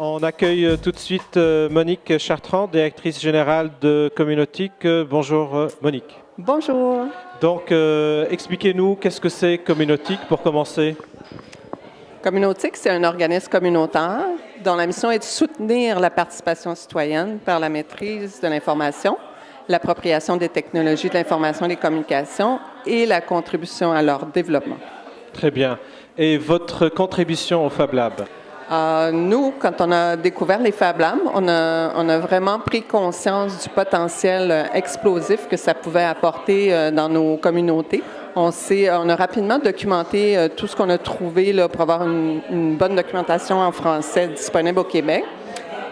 On accueille euh, tout de suite euh, Monique Chartrand, directrice générale de Communautique. Euh, Bonjour Monique. Bonjour. Donc, euh, expliquez-nous qu'est-ce que c'est Communautique pour commencer? Communautique, c'est un organisme communautaire dont la mission est de soutenir la participation citoyenne par la maîtrise de l'information, l'appropriation des technologies de l'information et des communications et la contribution à leur développement. Très bien. Et votre contribution au Fab Lab? Euh, nous, quand on a découvert les Fab Labs, on a, vraiment pris conscience du potentiel euh, explosif que ça pouvait apporter euh, dans nos communautés. On, on a rapidement documenté tout ce qu'on a trouvé pour avoir une, bonne documentation en français disponible au Québec.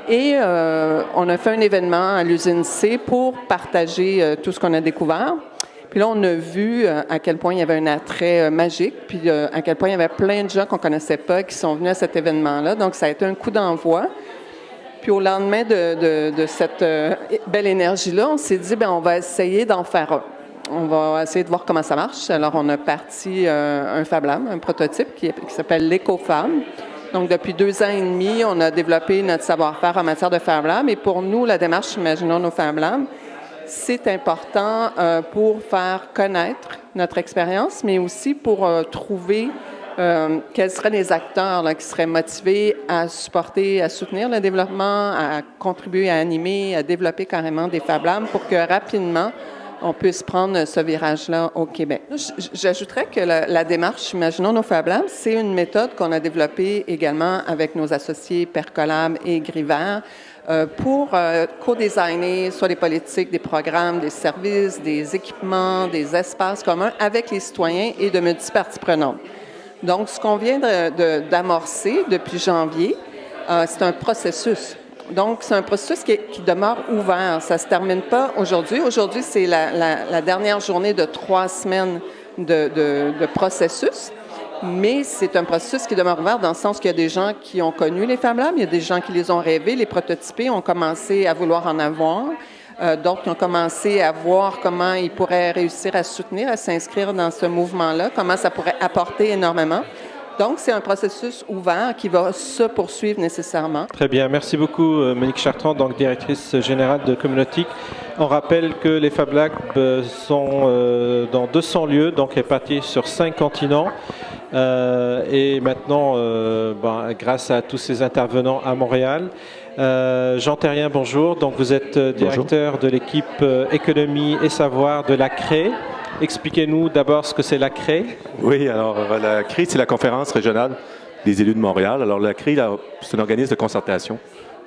Et on a fait un événement à l'usine C pour partager tout ce qu'on a découvert. Puis là, on a vu euh, à quel point il y avait un attrait euh, magique, puis euh, à quel point il y avait plein de gens qu'on connaissait pas qui sont venus à cet événement-là. Donc, ça a été un coup d'envoi. Puis au lendemain de, cette belle énergie-là, on s'est dit, ben on va essayer d'en faire un. On va essayer de voir comment ça marche. Alors, on a parti un Fab Lab, un prototype qui, qui s'appelle l'EcoFab. Donc, depuis deux ans et demi, on a développé notre savoir-faire en matière de Fab Lab. Et pour nous, la démarche Imaginons nos Fab Labs, c'est important euh, pour faire connaître notre expérience, mais aussi pour euh, trouver euh, quels seraient les acteurs qui seraient motivés à supporter, à soutenir le développement, à contribuer à animer, à développer carrément des Fab Labs pour que rapidement, on puisse prendre ce virage-là au Québec. J'ajouterais que la, démarche Imaginons nos Fab Labs, c'est une méthode qu'on a développée également avec nos associés Percolab et Griver euh, pour euh, co-designer soit des politiques, des programmes, des services, des équipements, des espaces communs avec les citoyens et de multiparties prenantes. Donc, ce qu'on vient d'amorcer depuis janvier, euh, c'est un processus. Donc, c'est un processus qui, demeure ouvert. Ça ne se termine pas aujourd'hui. Aujourd'hui, c'est la, dernière journée de trois semaines de processus. Mais c'est un processus qui demeure ouvert dans le sens qu'il y a des gens qui ont connu les Fab Labs, il y a des gens qui les ont rêvés, les prototypés, ont commencé à vouloir en avoir. Euh, D'autres qui ont commencé à voir comment ils pourraient réussir à soutenir, à s'inscrire dans ce mouvement-là, comment ça pourrait apporter énormément. Donc, c'est un processus ouvert qui va se poursuivre nécessairement. Très bien. Merci beaucoup euh, Monique Chartrand, donc directrice générale de Communautique. On rappelle que les Fab Labs euh, sont euh, dans 200 lieux, donc répartis sur cinq continents. Euh, et maintenant, euh, ben, grâce à tous ces intervenants à Montréal. Euh, Jean Terrien, bonjour. Donc, vous êtes directeur de l'équipe économie et savoir de la CRE. Expliquez-nous d'abord ce que c'est la CRE. Oui, alors euh, la CRI, c'est la conférence régionale des élus de Montréal. Alors la là, c'est un organisme de concertation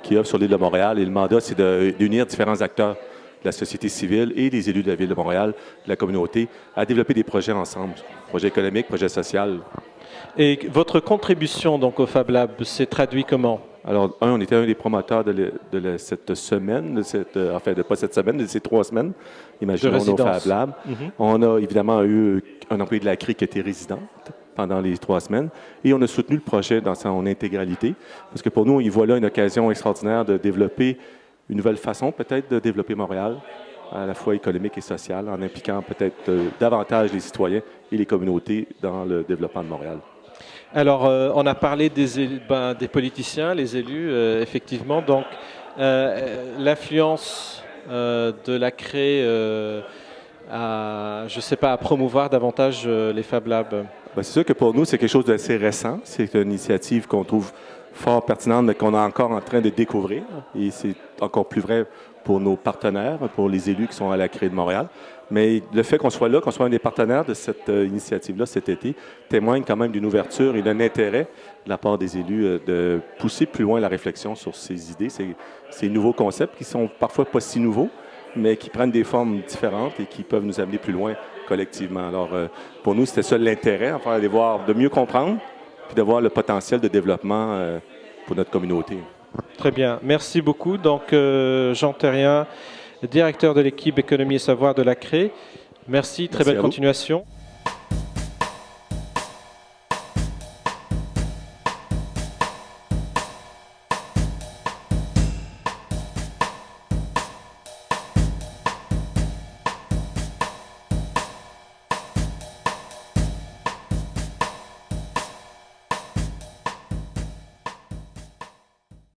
qui œuvre sur l'île de Montréal et le mandat, c'est d'unir différents acteurs de la société civile et des élus de la ville de Montréal, de la communauté, à développer des projets ensemble, projets économiques, projets sociaux. Et votre contribution donc au Fab Lab s'est traduit comment? Alors, un, on était un des promoteurs de, le- de le- cette semaine, de cette, euh, enfin, de pas cette semaine, de ces trois semaines. Imaginons nos. Fab Labs. Mhm. On a évidemment eu un employé de la CRI qui était résidente pendant les trois semaines et on a soutenu le projet dans son intégralité parce que pour nous, il voit là une occasion extraordinaire de développer une nouvelle façon peut-être de développer Montréal, à la fois économique et sociale, en impliquant peut-être euh, davantage les citoyens et les communautés dans le développement de Montréal. Alors, euh, on a parlé des, ben, des politiciens, les élus, euh, effectivement. Donc, euh, l'influence de la CRE à, je sais pas, à promouvoir davantage les Fab Labs. Ben, c'est sûr que pour nous, c'est quelque chose d'assez récent. C'est une initiative qu'on trouve fort pertinente, mais qu'on est encore en train de découvrir. Et c'est encore plus vrai pour nos partenaires, pour les élus qui sont à la CRE de Montréal. Mais le fait qu'on soit là, qu'on soit un des partenaires de cette euh, initiative-là cet été, témoigne quand même d'une ouverture et d'un intérêt de la part des élus euh, de pousser plus loin la réflexion sur ces idées, ces, ces nouveaux concepts qui sont parfois pas si nouveaux, mais qui prennent des formes différentes et qui peuvent nous amener plus loin collectivement. Alors, euh, pour nous, c'était ça l'intérêt, enfin, d'aller voir, de mieux comprendre, puis de voir le potentiel de développement euh, pour notre communauté. Très bien. Merci beaucoup. Donc, euh, Jean Terrien, directeur de l'équipe économie et savoir de la CRE. Merci. Très Merci belle vous. continuation.